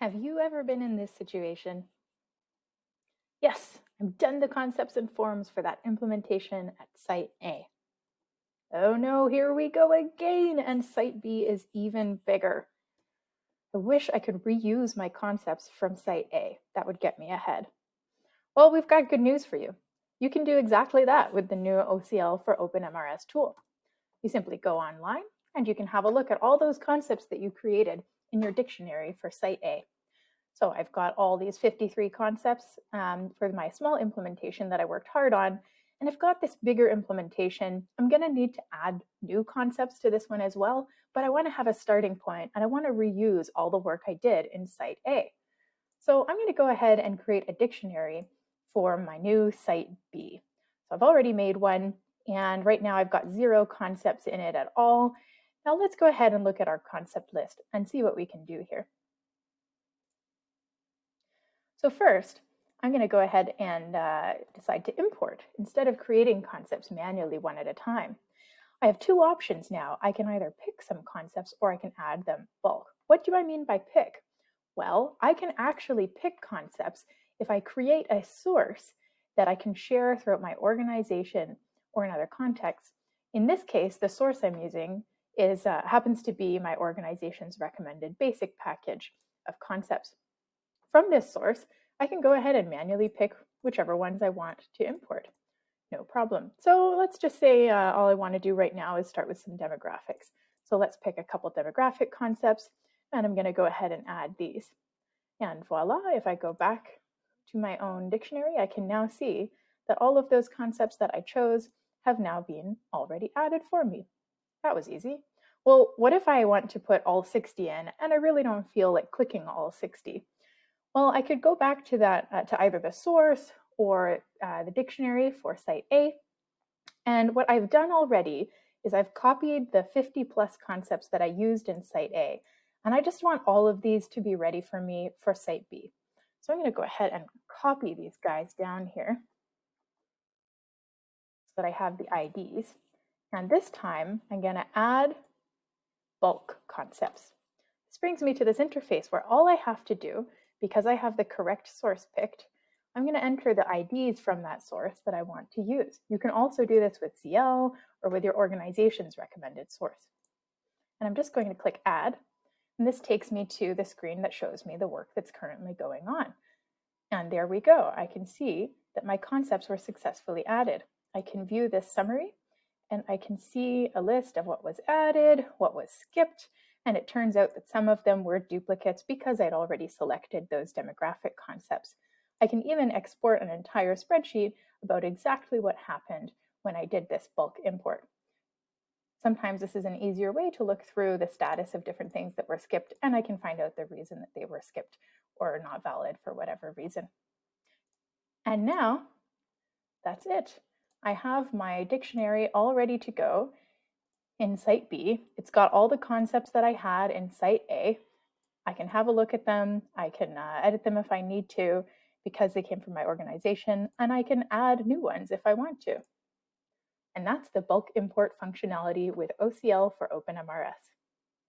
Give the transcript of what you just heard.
Have you ever been in this situation? Yes, I've done the concepts and forms for that implementation at Site A. Oh no, here we go again, and Site B is even bigger. I wish I could reuse my concepts from Site A. That would get me ahead. Well, we've got good news for you. You can do exactly that with the new OCL for OpenMRS tool. You simply go online and you can have a look at all those concepts that you created in your dictionary for Site A. So I've got all these 53 concepts um, for my small implementation that I worked hard on. And I've got this bigger implementation. I'm going to need to add new concepts to this one as well, but I want to have a starting point and I want to reuse all the work I did in Site A. So I'm going to go ahead and create a dictionary for my new Site B. So I've already made one, and right now I've got zero concepts in it at all. Now let's go ahead and look at our concept list and see what we can do here. So first, I'm going to go ahead and uh, decide to import instead of creating concepts manually one at a time. I have two options now. I can either pick some concepts or I can add them bulk. What do I mean by pick? Well, I can actually pick concepts if I create a source that I can share throughout my organization or in other contexts. In this case, the source I'm using is uh, happens to be my organization's recommended basic package of concepts. From this source, I can go ahead and manually pick whichever ones I want to import. No problem. So let's just say uh, all I want to do right now is start with some demographics. So let's pick a couple demographic concepts, and I'm going to go ahead and add these. And voila, if I go back to my own dictionary, I can now see that all of those concepts that I chose have now been already added for me. That was easy. Well, what if I want to put all 60 in and I really don't feel like clicking all 60? Well, I could go back to that, uh, to either the source or uh, the dictionary for site A. And what I've done already is I've copied the 50 plus concepts that I used in site A. And I just want all of these to be ready for me for site B. So I'm going to go ahead and copy these guys down here so that I have the IDs. And this time I'm going to add bulk concepts. This brings me to this interface where all I have to do because I have the correct source picked, I'm going to enter the IDs from that source that I want to use. You can also do this with CIEL or with your organization's recommended source. And I'm just going to click Add. And this takes me to the screen that shows me the work that's currently going on. And there we go. I can see that my concepts were successfully added. I can view this summary and I can see a list of what was added, what was skipped, and it turns out that some of them were duplicates because I'd already selected those demographic concepts. I can even export an entire spreadsheet about exactly what happened when I did this bulk import. Sometimes this is an easier way to look through the status of different things that were skipped, and I can find out the reason that they were skipped or not valid for whatever reason. And now, that's it. I have my dictionary all ready to go, in Site B. It's got all the concepts that I had in Site A. I can have a look at them. I can uh, edit them if I need to because they came from my organization, and I can add new ones if I want to. And that's the bulk import functionality with OCL for OpenMRS.